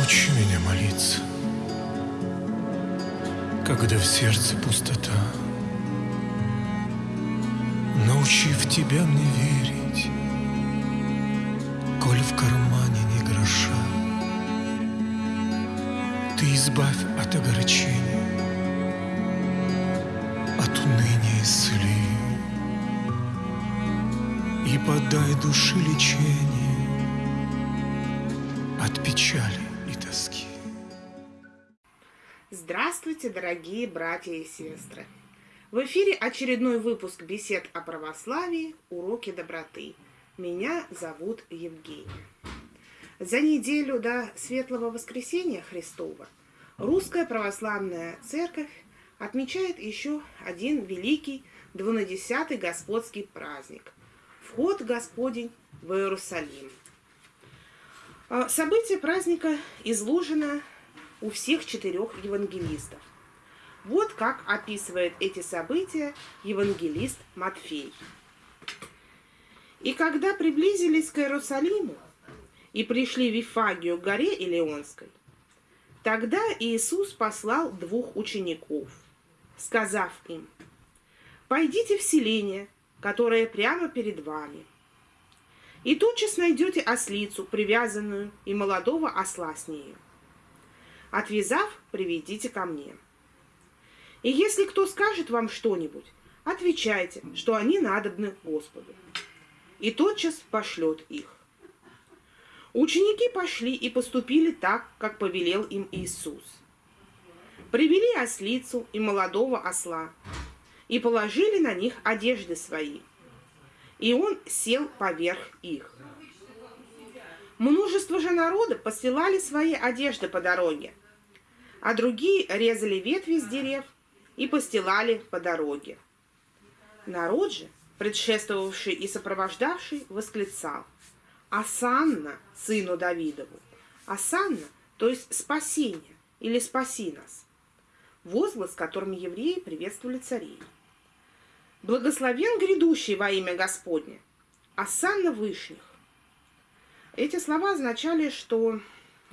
Научи меня молиться, когда в сердце пустота. Научи в Тебя мне верить, коль в кармане не гроша. Ты избавь от огорчения, от уныния исцели и подай душе лечение от печали Здравствуйте, дорогие братья и сестры! В эфире очередной выпуск бесед о православии «Уроки доброты». Меня зовут Евгения. За неделю до Светлого Воскресения Христова Русская Православная Церковь отмечает еще один великий двунадесятый Господский праздник – Вход Господень в Иерусалим. А, событие праздника изложено у всех четырех евангелистов. Вот как описывает эти события евангелист Матфей. «И когда приблизились к Иерусалиму и пришли в Вифагию к горе Илеонской, тогда Иисус послал двух учеников, сказав им, «Пойдите в селение, которое прямо перед вами, и тотчас найдете ослицу, привязанную, и молодого осла с нею. Отвязав, приведите ко мне». И если кто скажет вам что-нибудь, отвечайте, что они надобны Господу. И тотчас пошлет их. Ученики пошли и поступили так, как повелел им Иисус. Привели ослицу и молодого осла, и положили на них одежды свои. И он сел поверх их. Множество же народа постилали свои одежды по дороге, а другие резали ветви с дерев и постилали по дороге. Народ же, предшествовавший и сопровождавший, восклицал «Асанна, сыну Давидову! Асанна, то есть спасение или спаси нас!» Возглас, которым евреи приветствовали царей. «Благословен грядущий во имя Господне! Асанна Вышних!» Эти слова означали, что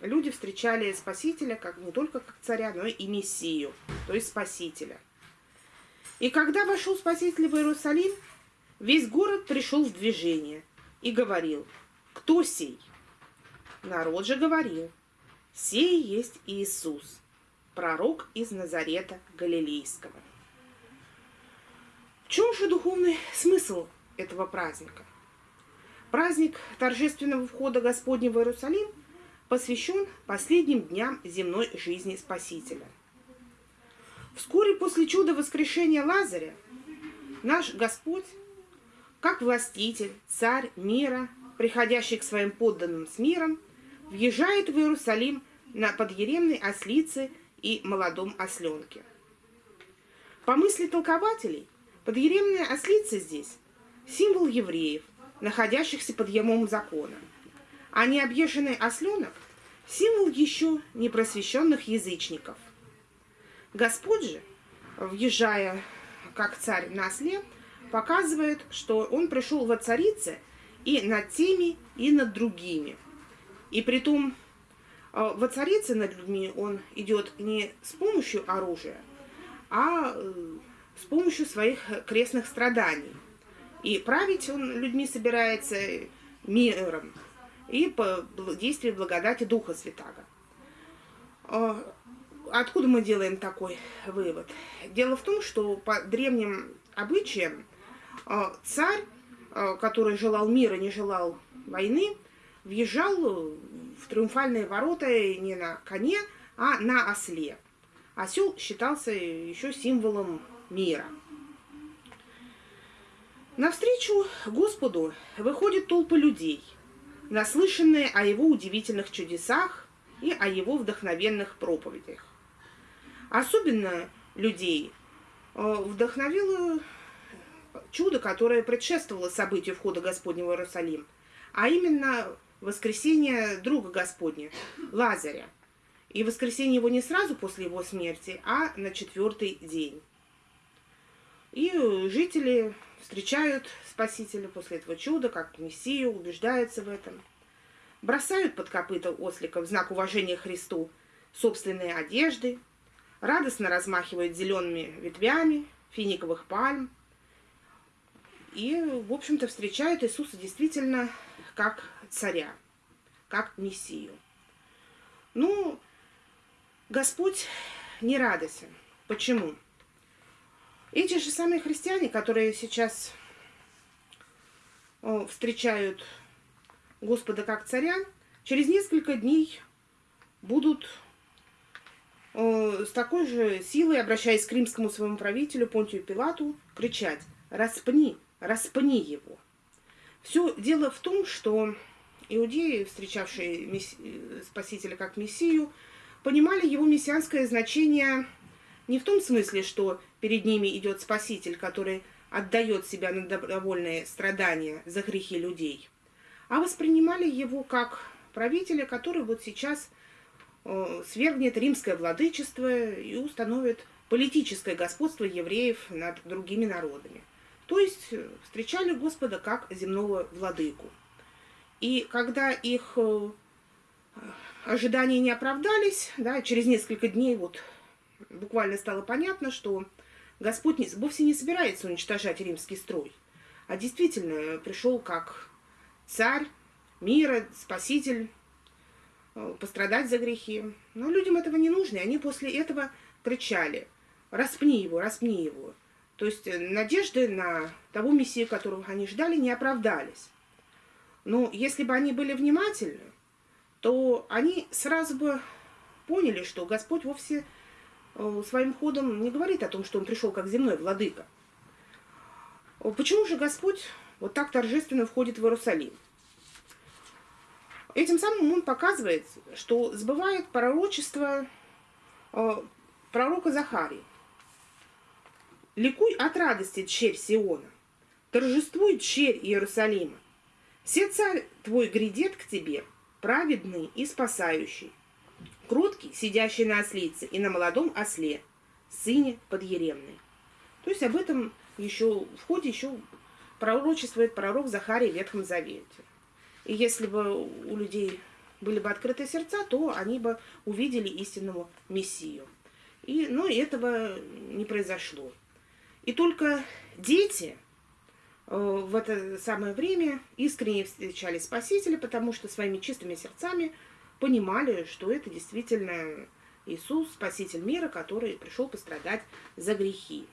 люди встречали Спасителя как не только как царя, но и Мессию, то есть Спасителя. И когда вошел Спаситель в Иерусалим, весь город пришел в движение и говорил, кто сей? Народ же говорил, сей есть Иисус, пророк из Назарета Галилейского. В чем же духовный смысл этого праздника? Праздник торжественного входа Господня в Иерусалим – посвящен последним дням земной жизни Спасителя. Вскоре после чуда воскрешения Лазаря наш Господь, как властитель, царь мира, приходящий к своим подданным с миром, въезжает в Иерусалим на подъеремной ослице и молодом осленке. По мысли толкователей, подъеремная ослица здесь – символ евреев, находящихся под ямом закона – а необъезженный осленок – символ еще непросвещенных язычников. Господь же, въезжая как царь на осле, показывает, что он пришел во царице и над теми, и над другими. И при том э, во царице над людьми он идет не с помощью оружия, а э, с помощью своих крестных страданий. И править он людьми собирается миром, и по действию благодати Духа Святаго. А, откуда мы делаем такой вывод? Дело в том, что по древним обычаям а, царь, а, который желал мира, не желал войны, въезжал в триумфальные ворота не на коне, а на осле. Осел считался еще символом мира. Навстречу Господу выходит толпа людей – наслышанные о его удивительных чудесах и о его вдохновенных проповедях. Особенно людей э, вдохновило чудо, которое предшествовало событию входа Господня в Иерусалим, а именно воскресение друга Господня, Лазаря. И воскресение его не сразу после его смерти, а на четвертый день. И жители встречают Спасителя после этого чуда, как Мессию, убеждаются в этом. бросают под копыта ослика в знак уважения Христу собственные одежды, радостно размахивают зелеными ветвями финиковых пальм и, в общем-то, встречают Иисуса действительно как царя, как мессию. Ну, Господь не радостен. Почему? Эти же самые христиане, которые сейчас встречают Господа как царя, через несколько дней будут с такой же силой, обращаясь к римскому своему правителю Понтию Пилату, кричать «Распни, распни его!». Все дело в том, что иудеи, встречавшие Спасителя как Мессию, понимали его мессианское значение не в том смысле, что перед ними идет Спаситель, который отдает себя на добровольные страдания за грехи людей, а воспринимали его как правителя, который вот сейчас э, свергнет римское владычество и установит политическое господство евреев над другими народами. То есть э, встречали Господа как земного владыку. И когда их э, ожидания не оправдались, да, через несколько дней вот буквально стало понятно, что Господь не, вовсе не собирается уничтожать римский строй, а действительно пришел как царь мира, спаситель, э, пострадать за грехи. Но людям этого не нужно, и они после этого кричали «Распни его, распни его». То есть э, надежды на того мессию, которого они ждали, не оправдались. Но если бы они были внимательны, то они сразу бы поняли, что Господь вовсе своим ходом не говорит о том, что он пришел как земной владыка. Э, почему же Господь вот так торжественно входит в Иерусалим? Этим самым он показывает, что сбывает пророчество э, пророка Захарии. «Ликуй от радости, черь Сиона, торжествуй, черь Иерусалима. Все царь твой грядет к тебе, праведный и спасающий, Кроткий, сидящий на ослице, и на молодом осле, сыне подъеремной. То есть об этом еще в ходе еще пророчествует пророк Захарий в Ветхом Завете. И если бы у людей были бы открыты сердца, то они бы увидели истинного Мессию. И, но этого не произошло. И только дети э, в это самое время искренне встречали Спасителя, потому что своими чистыми сердцами – понимали, что это действительно Иисус, Спаситель мира, который пришел пострадать за грехи.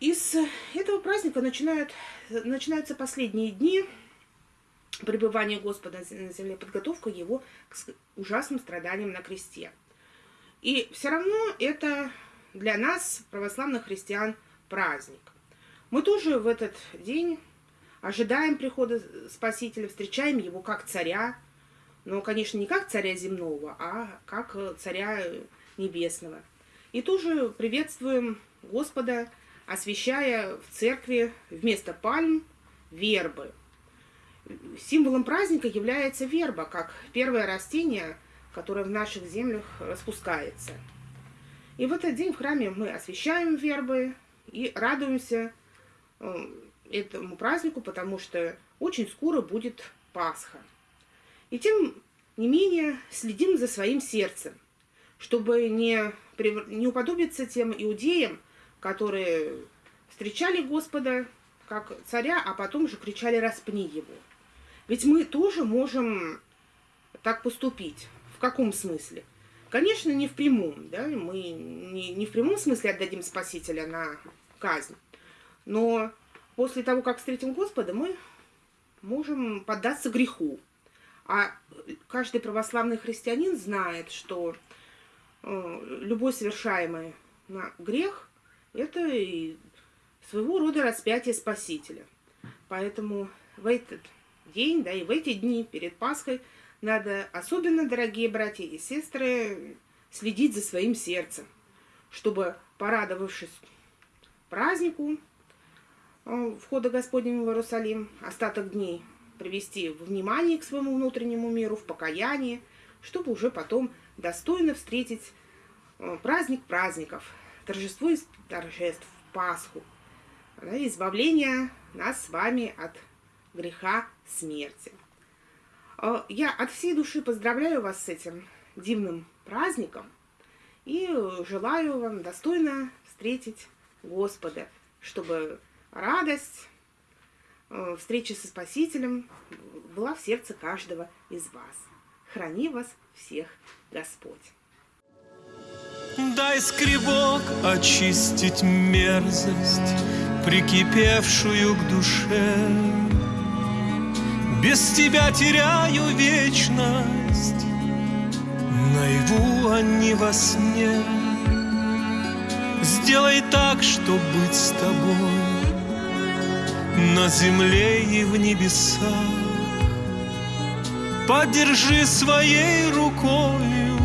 Из этого праздника начинают, начинаются последние дни пребывания Господа на земле, подготовка Его к ужасным страданиям на кресте. И все равно это для нас, православных христиан, праздник. Мы тоже в этот день ожидаем прихода Спасителя, встречаем Его как царя, но, конечно, не как царя земного, а как царя небесного. И тоже приветствуем Господа, освящая в церкви вместо пальм вербы. Символом праздника является верба, как первое растение, которое в наших землях распускается. И в этот день в храме мы освещаем вербы и радуемся э, этому празднику, потому что очень скоро будет Пасха. И тем не менее следим за своим сердцем, чтобы не, не уподобиться тем иудеям, которые встречали Господа как царя, а потом же кричали «распни его». Ведь мы тоже можем так поступить. В каком смысле? Конечно, не в прямом, да, мы не, не в прямом смысле отдадим Спасителя на казнь, но после того, как встретим Господа, мы можем поддаться греху, а каждый православный христианин знает, что э, любой совершаемый грех – это и своего рода распятие Спасителя. Поэтому в этот день, да и в эти дни перед Пасхой надо особенно, дорогие братья и сестры, следить за своим сердцем, чтобы, порадовавшись празднику э, входа Господнего в Иерусалим, остаток дней – привести в внимание к своему внутреннему миру, в покаяние, чтобы уже потом достойно встретить э, праздник праздников, торжество из торжеств, Пасху, избавление нас с вами от греха смерти. Э, Я от всей души поздравляю вас с этим дивным праздником и желаю вам достойно встретить Господа, чтобы радость э, встречи со Спасителем была в сердце каждого из вас. Храни вас всех Господь. Дай скребок очистить мерзость, прикипевшую к душе. Без тебя теряю вечность, наяву, а не во сне. Сделай так, чтоб быть с тобой на земле и в небесах. Поддержи своей рукою